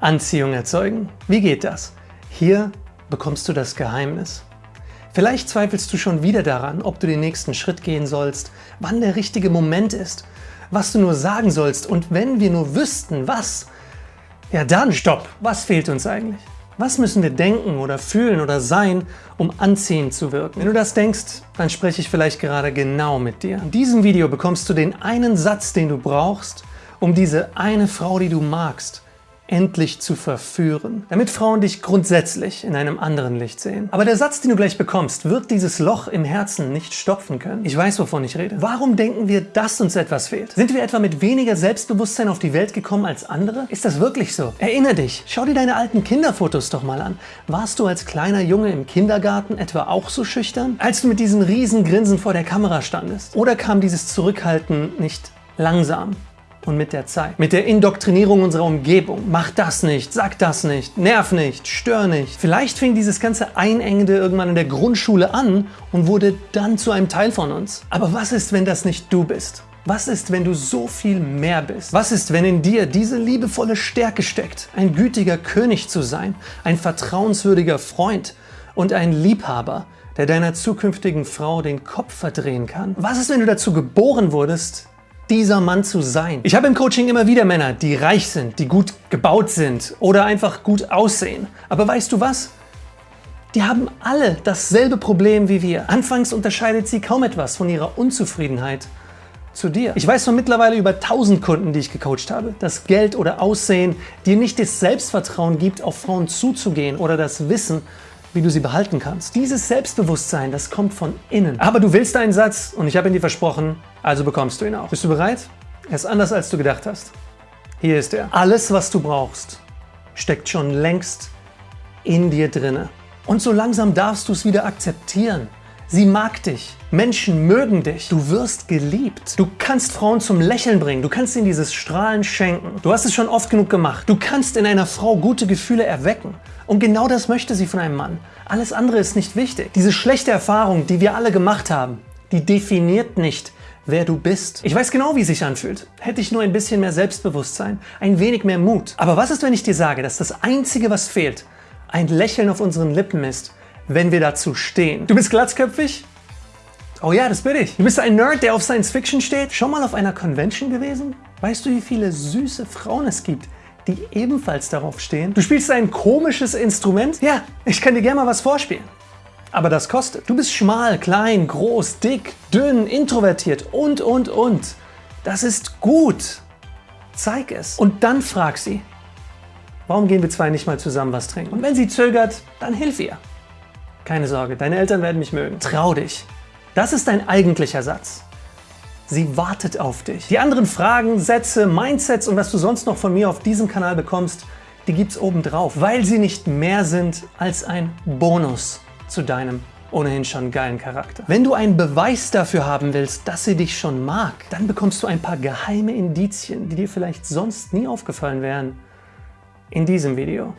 Anziehung erzeugen. Wie geht das? Hier bekommst du das Geheimnis. Vielleicht zweifelst du schon wieder daran, ob du den nächsten Schritt gehen sollst, wann der richtige Moment ist, was du nur sagen sollst und wenn wir nur wüssten, was, ja dann, stopp, was fehlt uns eigentlich? Was müssen wir denken oder fühlen oder sein, um anziehend zu wirken? Wenn du das denkst, dann spreche ich vielleicht gerade genau mit dir. In diesem Video bekommst du den einen Satz, den du brauchst, um diese eine Frau, die du magst, endlich zu verführen, damit Frauen dich grundsätzlich in einem anderen Licht sehen. Aber der Satz, den du gleich bekommst, wird dieses Loch im Herzen nicht stopfen können. Ich weiß, wovon ich rede. Warum denken wir, dass uns etwas fehlt? Sind wir etwa mit weniger Selbstbewusstsein auf die Welt gekommen als andere? Ist das wirklich so? Erinner dich, schau dir deine alten Kinderfotos doch mal an. Warst du als kleiner Junge im Kindergarten etwa auch so schüchtern? Als du mit diesem riesen Grinsen vor der Kamera standest? Oder kam dieses Zurückhalten nicht langsam? Und mit der Zeit. Mit der Indoktrinierung unserer Umgebung. Mach das nicht, sag das nicht, nerv nicht, stör nicht. Vielleicht fing dieses ganze Einengende irgendwann in der Grundschule an und wurde dann zu einem Teil von uns. Aber was ist, wenn das nicht du bist? Was ist, wenn du so viel mehr bist? Was ist, wenn in dir diese liebevolle Stärke steckt, ein gütiger König zu sein, ein vertrauenswürdiger Freund und ein Liebhaber, der deiner zukünftigen Frau den Kopf verdrehen kann? Was ist, wenn du dazu geboren wurdest, dieser Mann zu sein. Ich habe im Coaching immer wieder Männer, die reich sind, die gut gebaut sind oder einfach gut aussehen. Aber weißt du was? Die haben alle dasselbe Problem wie wir. Anfangs unterscheidet sie kaum etwas von ihrer Unzufriedenheit zu dir. Ich weiß von mittlerweile über 1000 Kunden, die ich gecoacht habe, dass Geld oder Aussehen dir nicht das Selbstvertrauen gibt, auf Frauen zuzugehen oder das Wissen, wie du sie behalten kannst. Dieses Selbstbewusstsein, das kommt von innen. Aber du willst einen Satz und ich habe ihn dir versprochen, also bekommst du ihn auch. Bist du bereit? Er ist anders, als du gedacht hast. Hier ist er. Alles, was du brauchst, steckt schon längst in dir drinne. Und so langsam darfst du es wieder akzeptieren. Sie mag dich. Menschen mögen dich. Du wirst geliebt. Du kannst Frauen zum Lächeln bringen. Du kannst ihnen dieses Strahlen schenken. Du hast es schon oft genug gemacht. Du kannst in einer Frau gute Gefühle erwecken. Und genau das möchte sie von einem Mann. Alles andere ist nicht wichtig. Diese schlechte Erfahrung, die wir alle gemacht haben, die definiert nicht, wer du bist. Ich weiß genau, wie es sich anfühlt. Hätte ich nur ein bisschen mehr Selbstbewusstsein, ein wenig mehr Mut. Aber was ist, wenn ich dir sage, dass das Einzige, was fehlt, ein Lächeln auf unseren Lippen ist, wenn wir dazu stehen. Du bist glatzköpfig? Oh ja, das bin ich. Du bist ein Nerd, der auf Science Fiction steht? Schon mal auf einer Convention gewesen? Weißt du, wie viele süße Frauen es gibt, die ebenfalls darauf stehen? Du spielst ein komisches Instrument? Ja, ich kann dir gerne mal was vorspielen. Aber das kostet. Du bist schmal, klein, groß, dick, dünn, introvertiert und, und, und. Das ist gut. Zeig es. Und dann frag sie, warum gehen wir zwei nicht mal zusammen was trinken? Und wenn sie zögert, dann hilf ihr. Keine Sorge, deine Eltern werden mich mögen. Trau dich. Das ist dein eigentlicher Satz. Sie wartet auf dich. Die anderen Fragen, Sätze, Mindsets und was du sonst noch von mir auf diesem Kanal bekommst, die gibt's oben drauf, weil sie nicht mehr sind als ein Bonus zu deinem ohnehin schon geilen Charakter. Wenn du einen Beweis dafür haben willst, dass sie dich schon mag, dann bekommst du ein paar geheime Indizien, die dir vielleicht sonst nie aufgefallen wären, in diesem Video.